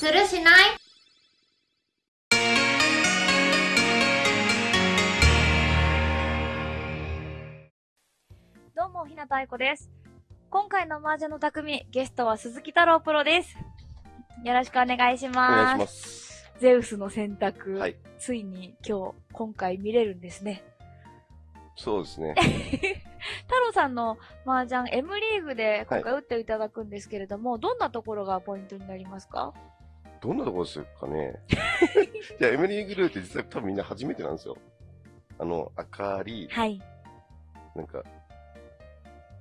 するしない？どうも、ひなたあいこです。今回の麻雀の匠、ゲストは鈴木太郎プロです。よろしくお願いしおます。願いします。ゼウスの選択、はい。ついに今日、今回見れるんですね。そうですね。太郎さんの麻雀 M リーグで今回打っていただくんですけれども、どんなところがポイントになりますか？どんなところですかね。いや、エミリーグルーって実は多分みんな初めてなんですよ。あの、赤り、はい。なんか、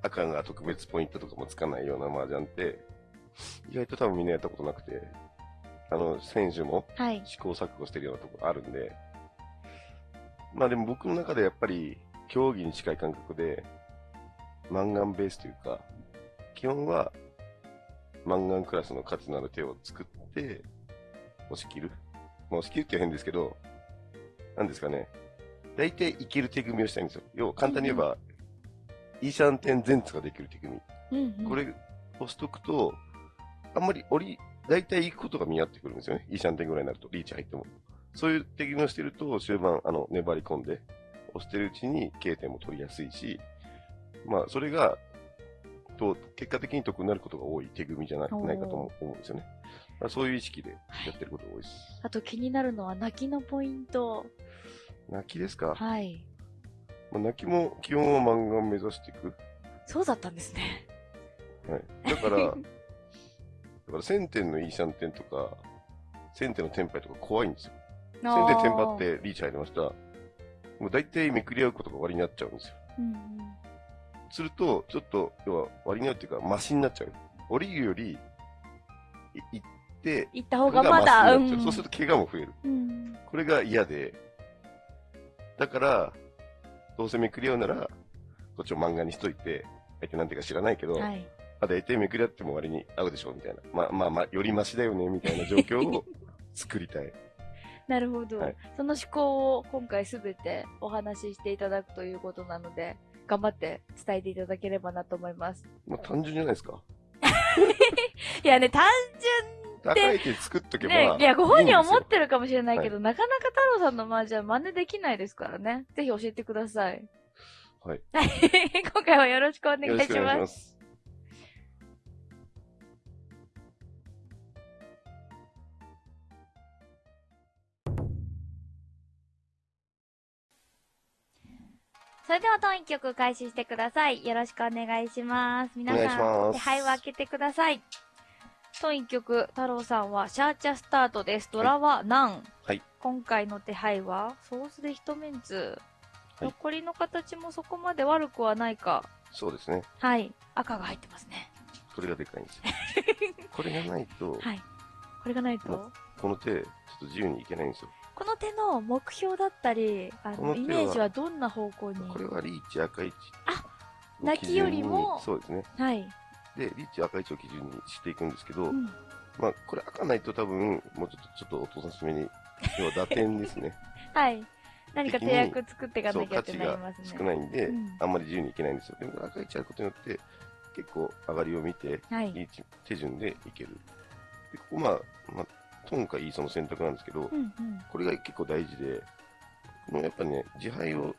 赤が特別ポイントとかもつかないような麻雀って、意外と多分みんなやったことなくて、あの、選手もはい。試行錯誤してるようなところあるんで、まあでも僕の中でやっぱり競技に近い感覚で、マンガンベースというか、基本はマンガンクラスの価値のある手を作って、押し切る？まあ押し切るって変ですけど、なんですかね。大体いける手組みをしたいんですよ。要は簡単に言えば、イーシャンテン前ツができる手組み。うん、うん。これ、押しとくと、あんまり折り、大体行くことが見合ってくるんですよね。イーシャンテンぐらいになると、リーチ入っても。そういう手組みをしてると、終盤、あの、粘り込んで、押してるうちに K 点も取りやすいし、まあ、それが、と、結果的に得になることが多い手組みじゃないかとも思うんですよね。まあ、そういう意識でやってることが多いです。あと気になるのは泣きのポイント。泣きですか、はい。まあ、泣きも基本は漫画を目指していく。そうだったんですね。はい。だから、だから1000点のイーシャンテンとか、1000点のテンパイとか怖いんですよ。1000点テンパってリーチ入りました。もう大体めくり合うことが終わりになっちゃうんですよ。うんうん。すると、ちょっと、要は割りに合うっていうか、マシになっちゃう。降りるより、い行って、行った方がまだ、う。ん。そうすると怪我も増える。うん。これが嫌で、だから、どうせめくり合うなら、こっちを漫画にしといて、相手なんていうか知らないけど、はい。あ、大体めくり合っても割に合うでしょ、みたいな。まあまあまあ、よりマシだよね、みたいな 状況を作りたい。なるほど。はいその思考を今回すべてお話ししていただくということなので、頑張って伝えていただければなと思います。まあ単純じゃないですか。いやね、単高い手作っとけば。ね、いや、ご本人は思っる。てるかもしれないけど、なかなか太郎さんの麻雀真似できないですからね。ぜひ教えてください。はい。今回はよろしくお願いしま。すす。それでは、トン一曲開始してください。よろしくお願いします。皆さん、手配を開けてください。トン一曲、太郎さんはシャーチャスタートです。ドラはナン。はい。今回の手配は、ソースで一メンツ。はい残りの形もそこまで悪くはないか。そうですね。はい。赤が入ってますね。これがでかいんですよ。これがないと、はい。これがないと、まこの手、ちょっと自由にいけないんですよ。この手の目標だったり、あの、イメージはどんな方向に？これはリーチ赤い位置。あ泣きよりも？そうですね。はい。で、リーチ赤い位置を基準にしていくんですけど、うん。まあ、これ赤ないと多分、もうちょっと、ちょっとお父さんしめに、要は打点ですね。はい。何か手役作っていかそう、なきゃって価値がなりますね。少ないんで、うんあんまり自由にいけないんですよ。でも赤い位置あることによって、結構上がりを見て、はい。いい手順でいける。で、ここまあ、まあ、トンかイーソの選択なんですけど、うんうん。これが結構大事で、このやっぱりね、自敗を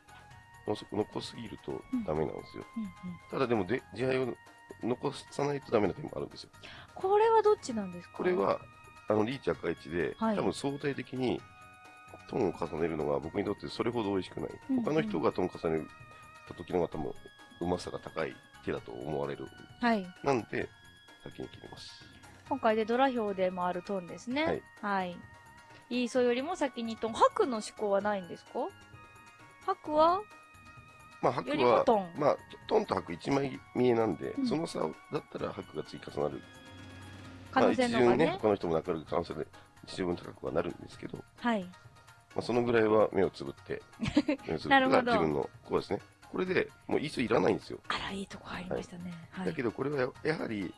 残残すぎるとダメなんですよ。うんうん。ただでもで、自敗を残さないとダメな点もあるんですよ。これはどっちなんですか？これ、は、あの、リーチ赤い位置で、はい多分相対的にトンを重ねるのが僕にとってそれほど美味しくない。うんうん他の人がトン重ねた時の方が多分、うまさが高い手だと思われる。はい。なんで、先に切ります。今回でドラ表でもあるトーンですね。はい。はい。イーソよりも先にトン。白の思考はないんですか？白はまあ、白は、トン。まあ、トンと白一枚見えなんで、うんその差だったら白が積み重なる。可能性の方がね。まあ、一巡ね、他の人もなくなる可能性で十分高くはなるんですけど、はい。まあ、そのぐらいは目をつぶって、目をつぶって 自分の、こうですね。これでもうイーソいらないんですよ。あら、いいとこ入りましたね。はい。だけどこれはややはり、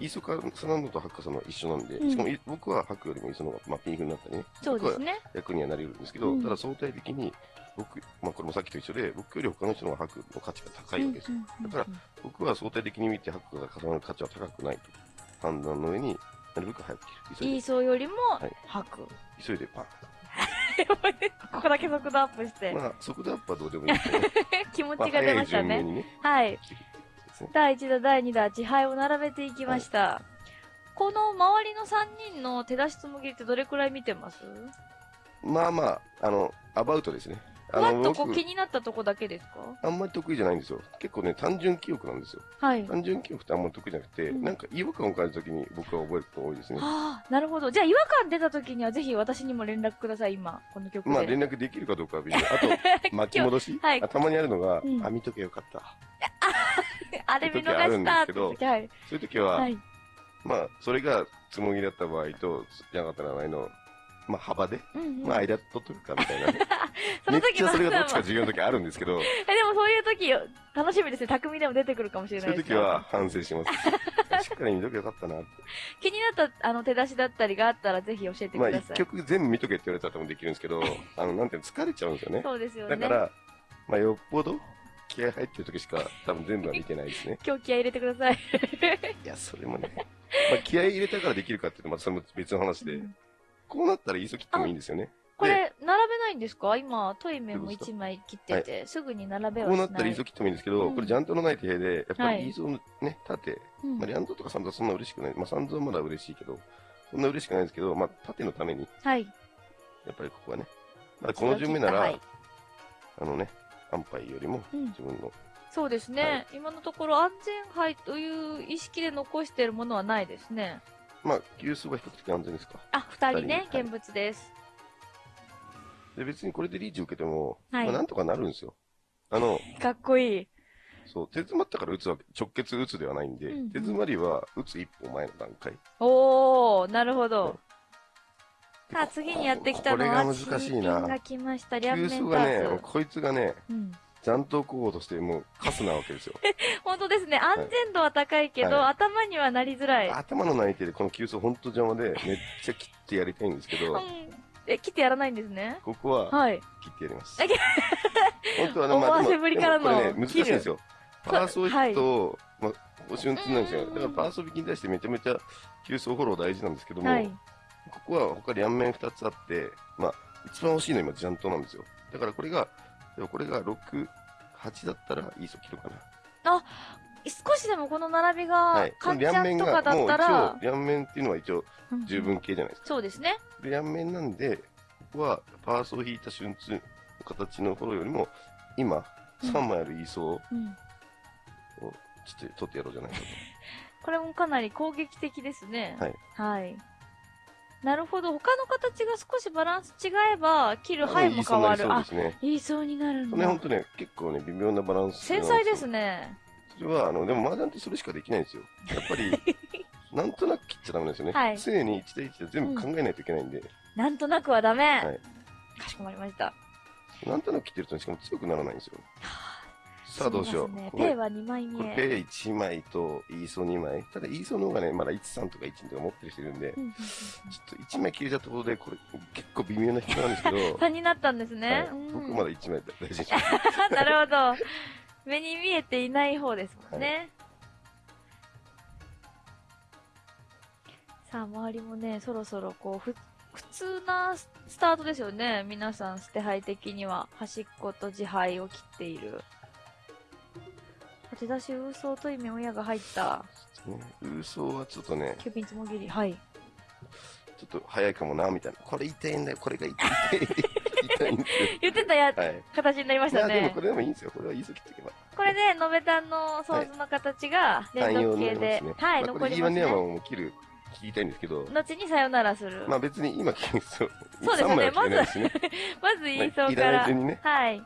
イーソかサナンドとハッカさんは一緒なんで、うんしかもい僕はハックよりもイーソの方が、まあ、ピンフになったりね、そうですね。役にはなれるんですけど、うんただ相対的に僕、まあ、これもさっきと一緒で、僕より他の人のハックの価値が高いわけですよ。だから僕は相対的に見てハックが重なる価値は高くないと判断の上になるべく早く切る。イーソーよりもはい吐く。急いでパン。ここだけ速度アップして。まあ、速度アップはどうでもいい 気持まあちが出ましたね。ね、はい。第1打、第2打、自敗を並べていきました。この周りの3人の手出しつむぎってどれくらい見てます？まあまあ、あの、アバウトですね。ふわっとこう僕気、になったとこだけですか？あんまり得意じゃないんですよ。結構ね、単純記憶なんですよ。はい。単純記憶ってあんまり得意じゃなくて、うんなんか違和感を感じた時に僕は覚えることが多いですね。はあ、なるほど。じゃあ違和感出た時にはぜひ私にも連絡ください、今。この曲で。まあ連絡できるかどうかは別に。あと、巻き戻し、はいあたまにあるのが、うんあ、見とけよかった。あれ見逃したって時、はい。そういう時は、はい。まあ、それがつもぎだった場合と、じゃなかった場合の、まあ幅で、うんうん。まあ間取っとくかみたいなね。そめっの時のちゃそれがどっちか重要な時あるんですけど、え、でもそういう時、楽しみですね。匠でも出てくるかもしれそないですからういう時は反省します。しっかり見とけよかったなって。気になったあの手出しだったりがあったらぜひ教えてまあ一ください。曲全部見とけって言われたら多分できるんですけど、あの、なんていうの、疲れちゃうんですよね。そうですよね。だから、まあよっぽど気合入ってる時しか多分全部は見てないですね。今日気合い入れてください。いや、それもね、まあ気合入れたからできるかっていうのはまたそれも別の話で、こうなったら急ぎってもいいんですよね。これ、並べないんですか？今、トイメンも1枚切ってて、すぐに並べはしな。こうないったら急ぎってもいいんですけど、うん。これジャントのない手で、やっぱはい。りイーソーのね、縦、うん。まあ、リャンドとかサンドはそんな嬉しくない。まあ、サンドはまだ嬉しいけど、そんな嬉しくないんですけど、まあ、縦のために、はい。やっぱりここはね、まあ、この順目なら、はい。あのね、安牌よりもうん自分の、そうですね、はい今のところ安全牌という意識で残しているものはないですね。まあ、急数は比較的安全ですか。あ、二人ね、現物です。で、別にこれでリーチ受けても、はいまあ、なんとかなるんですよ。あの、かっこいい。そう、手詰まったから打つわけ、直結打つではないんで、うんうん手詰まりは打つ一歩前の段階。おー、なるほど。でさあ、次にやってきたのは、これが難しいなが来ました、両急面数がね、ターツ。こいつがね、うん。残党候補としてもうカスなわけですよ。本当ですね、安全度は高いけど、はい頭にはなりづらい。頭の内定でこの急走本当邪魔で、めっちゃ切ってやりたいんですけど、うん。え、切ってやらないんですね？ここははい。切ってやります。本当はね、思わせぶりからのでもこれね、難しいんですよ。るパーソーヒットを、まあ、お瞬痛なんですよ。だからパーソー引きに対してめちゃめちゃ急走フォロー大事なんですけども、はい。ここは他両面2つあって、まあ、一番欲しいのは今ジャントなんですよ。だからこれが、でもこれが6、8だったらいいソ切るかな。少しでもこの並びがはい。、このカンちゃん両面が、とかだもう一ったら応、、両面っていうのは一応うん十分系じゃないですか。そうですね。で、両面なんで、ここはパーソー引いた瞬痛の形のフォローよりも、今、うん3枚あるイーソーをうん。ちょっと取ってやろうじゃないかと。これもかなり攻撃的ですね。はい。はい。なるほど。他の形が少しバランス違えば、切る範囲も変わる。あ。言いそうになるんこれ本だ。当ね、結構ね、微妙なバランス。繊細です。ね。それは、あの、でも麻雀ってそれしかできないんですよ。やっぱり、なんとなく切っちゃダメですよね。はい常に1対1で全部考えないといけないんで、なんとなくはダメ。はいかしこまりました。なんとなく切ってると、しかも強くならないんですよ。さあどうしよう。ねペイは2枚目。ペイ1枚とイーソ2枚。ただイーソの方がね、まだ1、3とか1とか持ってる人いるんで、うんうんうんうんちょっと1枚切れちゃったことで、これ結構微妙な人なんですけど、3になったんですはね。いうん僕まだ1枚大事にしなるほど。目に見えていない方ですもんね。さあ、周りもね、そろそろこう、ふ、普通なススタートですよね。皆さん、捨て牌的には、端っこと自牌を切っている。手出し、ウーソーと意味親が入った、ね。ウーソーはちょっとね、キューピンつもぎり。はい。ちょっと早いかもな、みたいな。これ痛いんだよ、これが痛い。痛いんですよ。言ってたや、はい。形になりましたねでもこ。れでもいいんですよ。これはいいぞ切っておけば。これで、のべたんのソースの形が連続系で、はい、まあこれ残ります E1 ネアマね。ンを切る、切りたいんですけど、後にさよならする。まあ別に今切る必要、そうですよね3枚は切れないしね。まず言いそういからい。順にね。はい。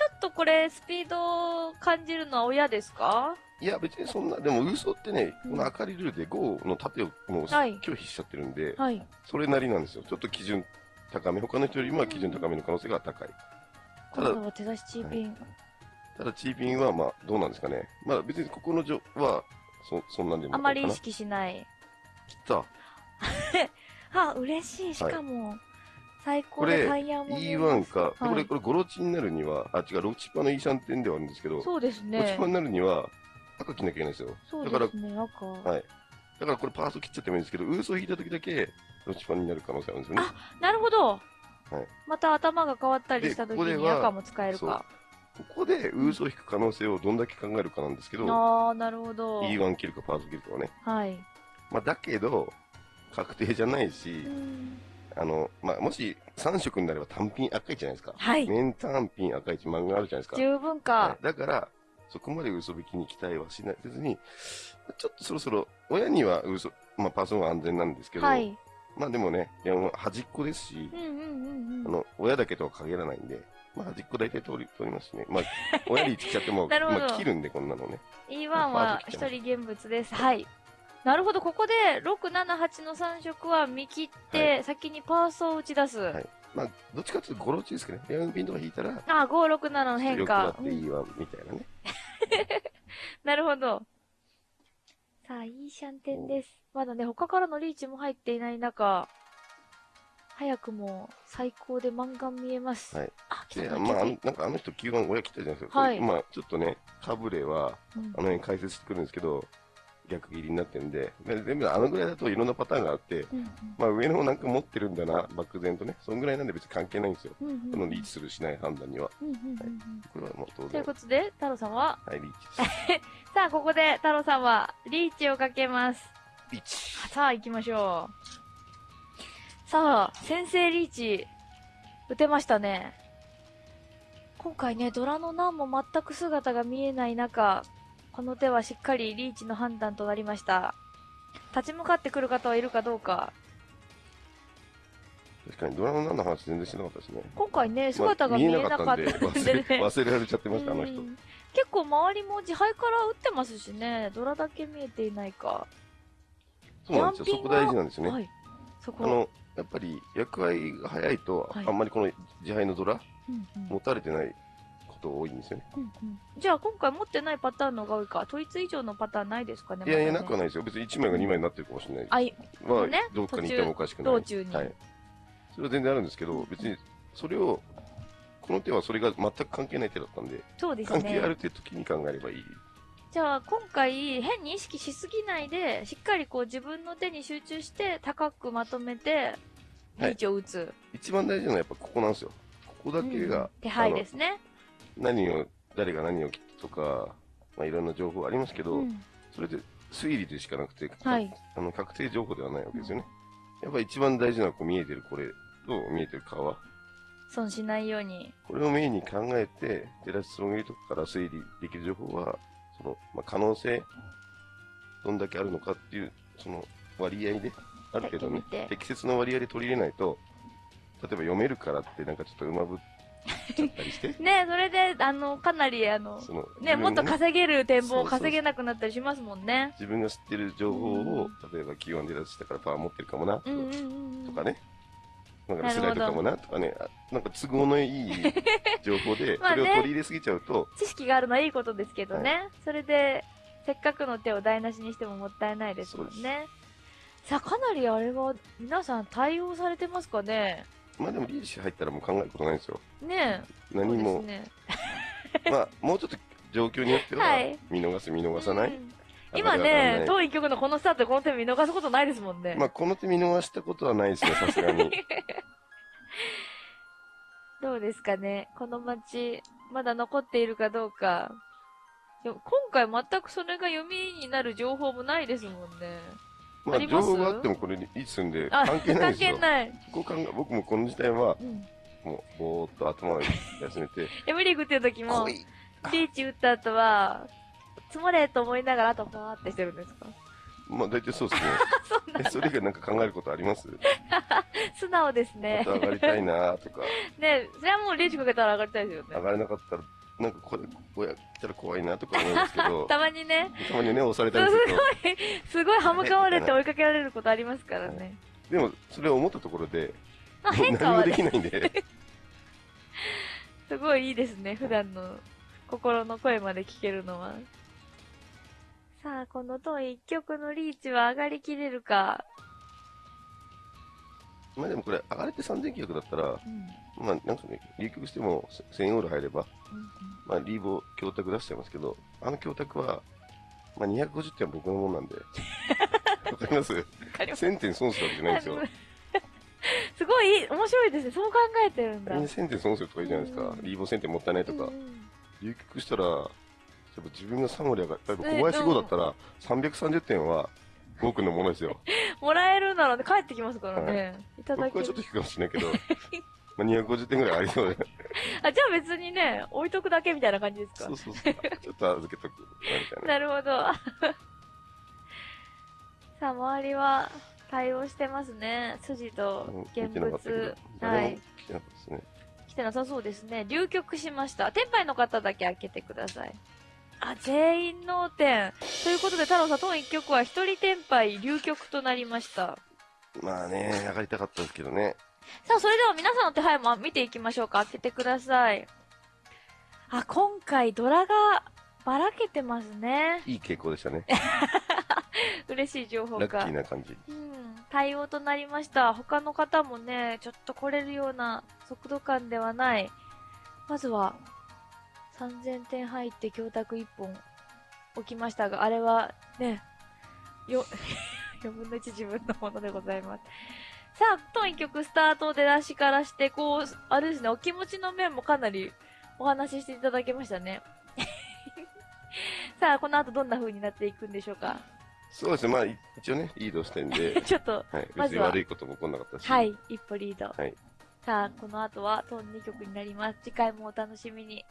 ちょっとこれ、スピードを感じるのは親ですか？いや、別にそんな、でも、嘘ってね、うんこの赤いルールで5の縦をもうはい拒否しちゃってるんで、はい。それなりなんですよ。ちょっと基準高め、他の人よりも基準高めの可能性が高い。ただ手出しチーピン。ただ、チーピンは、まあ、どうなんですかね。まあ、別にここの女は、そ、そんなんでもあまり意切識しない。った。あ、嬉しい。しかも、最高でタイヤも、E1 か、はいこれ、これ、ゴロチになるには、あ、違う、ロチパの E3 点ではあるんですけど、そうですロチねパ。になるには、赤着なきゃいけないんですよ。そうだからですね、赤。はい。だからこれパート切っちゃってもいいんですけど、ウーソを引いた時だけ、ロチパンになる可能性あるんですよね。なるほど。はいまた頭が変わったりした時に赤も使えるか。ここでウーソを引く可能性をどんだけ考えるかなんですけど、ああ、なるほど。E1 切るかパート切るかはね。はい。まあ、だけど、確定じゃないしう、んあの、まあ、もし3色になれば単品赤いじゃないですか。はい。年単品赤い一漫画あるじゃないですか。十分はかい。だから、そこまで嘘引きに期待はしないせずに、ちょっとそろそろ、親には嘘、まあ、パーソンは安全なんですけど、はい。まあでもね、端っこですしう、んうんうんうん。あの、親だけとは限らないんで、まあ端っこ大体通り、通りますしね。まあ、親に来ちゃっても、まあ切るんで、こんなのね。E1 まあは一人現物です。はい。なるほど、ここで6、7、8の3色は見切って、は先にパーソを打ち出す。はいまあ、どっちかっていうとゴロチですかね。レアウンピンとか引いたら、あ、5、6、7の変よくな化っ。ていいわ、みたいなね。なるほど。さあ、いいシャンテンです。まだね、他からのリーチも入っていない中、早くも最高で漫画見えます。はい。あ、来で、たまあ、あ逆のなんかあの人9番親切ったじゃないですか。はいまあ、ちょっとね、かぶれは、うんあの辺解説してくるんですけど、逆切りになってるんで、で全部あのぐらいだといろんなパターンがあって、うんまあ上の方なんか持ってるんだな、漠然とね。そんぐらいなんで別に関係ないんですよ。うんうんうんこのリーチするしない判断には。うんうんうんうんこれはもう当という然。ことで、太郎さんは、はい、リーチ。さあ、ここで太郎さんはリーチをかけます。リーチ。さあ、行きましょう。さあ、先生リーチ、打てましたね。今回ね、ドラの難も全く姿が見えない中、この手はしっかりリーチの判断となりました。立ち向かってくる方はいるかどうか。確かにドラマの何の話全然してなかったですね。今回ね、姿が見えなかったんでね。忘れ 忘れられちゃってました、あの人う。ん結構周りも自敗から打ってますしね、ドラだけ見えていないか。そうなんですよ。そこ大事なんですよね。はい。そこ。あの、やっぱり役割が早いと、はいあんまりこの自敗のドラ、うんうん持たれてないこと多いんですよね。うんうんじゃあ今回持ってないパターンの方が多いか。統一以上のパターンないですかねいやいや、まだねなくはないですよ。別に1枚が2枚になってるかもしれない。あい、はねどっかにいてもおかしくない。道中に。はい。それは全然あるんですけど、別にそれを、この手はそれが全く関係ない手だったんで、そうです関係あね。るって時に考えればいい。じゃあ今回変に意識しすぎないで、しっかりこう自分の手に集中して高くまとめて、リーチを打つ。一番大事なのはやっぱここなんですよ。ここだけうんが、手配ですね。何を、誰が何を切ったとか、まあいろんな情報ありますけど、うんそれで推理でしかなくて、はい。あの確定情報ではないわけですよね。やっぱ一番大事なのはこう見えてるこれと見えてる川。損しないように。これをメインに考えて、照らしそのぎとかから推理できる情報は、その、まあ、可能性、どんだけあるのかっていう、その割合で、ある程度ね適切な割合で取り入れないと、例えば読めるからってなんかちょっとうまぶっちゃったりして、ねそれで、あの、かなり、あの、その、ね、もっと稼げる展望を稼げなくなったりしますもんね。自分が知ってる情報を、例えば Q1 で出したからパワー持ってるかもな、うんうんうんうん。とかね。なんかなるほどスライドかもなとかね、あなんか都合のいい 情報で、それを取り入れすぎちゃうと、知識があるのはいいことですけどね。それで、せっかくの手を台無しにしてももったいないですもんね。さあ、かなりあれは、皆さん対応されてますかね？まあでもリーチ入ったらもう考えることないんですよ。ねえ。何も、ね。まあもうちょっと状況によってははい、見逃す見逃さない。うん今ね、当一局のこのスタートでこの手見逃すことないですもんね。まあこの手見逃したことはないですね、さすがに。どうですかねこの街、まだ残っているかどうか。今回全くそれが読みになる情報もないですもんね。まあ情報があってもこれリーチするんであ、関係ないですよ。関係ない。ここ考え僕もこの時代は、うん。もうぼーっと頭を休めて、M リーグっていう時も、リーチ打った後は、積もれと思いながらあとパーってしてるんですか？まあ大体そうですね。そんなえ、それ以外なんか考えることあります？素直ですまねた。上がりたいなとか、ねそれはもうリーチかけたら上がりたいですよね。上がれなかったら、なんかこれ、親来たら怖いなとか思うんですけど、たまにね、たまにね、押されたりすると、すごい 歯向かわれて追いかけられることありますからね。でもそれを思ったところで、まあ変化はね何もできないんで、すごいいいですね、普段の心の声まで聞けるのは。さあ、この当一曲のリーチは上がりきれるか。まあでもこれ、上がれて3900だったら、うん。まあなんかね、流局しても1000オール入れば、うんまあリーボ強卓出しちゃいますけど、あの強卓は、まあ250点は僕のもんなんで、わかります？わかります。1000点損するわけじゃないんですよ。すごい面白いですね。そう考えてるんだ。みんな1000点損するとか言うじゃないですか。うんリーボー1000点もったいないとか流局したら、例えば自分が3割上がった、例えばね小林5だったら、330点は5のものですよ。もらえるならね、帰ってきますからね。い、ただける僕はちょっと。低いかもしれないけど、まあ250点ぐらいありそうで。あ、じゃあ別にね、置いとくだけみたいな感じですか？そうそうそう。ちょっと預けとく。な。なるほど。さあ、周りは対応してますね。筋とうん現物。はい。来てなかったですね。来てなさそうですね。流局しました。天杯の方だけ開けてください。あ、全員脳天。ということで、太郎さん、当一曲は一人天杯流局となりました。まあね、上がりたかったですけどね。さあ、それでは皆さんの手配も見ていきましょうか。開けてください。あ、今回ドラがばらけてますね。いい傾向でしたね。嬉しい情報ラッキが。ーな感じ。うん、対応となりました。他の方もね、ちょっと来れるような速度感ではない。まずは、3000点入って教託1本置きましたが、あれはね、よ、4分の1自分のものでございます。さあ、当一曲スタート出だしからして、こう、あれですね、お気持ちの面もかなりお話ししていただけましたね。さあ、この後どんな風になっていくんでしょうか？そうですね、まあい一応ね、リードしてんで、ちょっと、はい、まずは別に悪いことも起こんなかったし。はい、一歩リード。はいさあ、この後はトン2曲になります。次回もお楽しみに。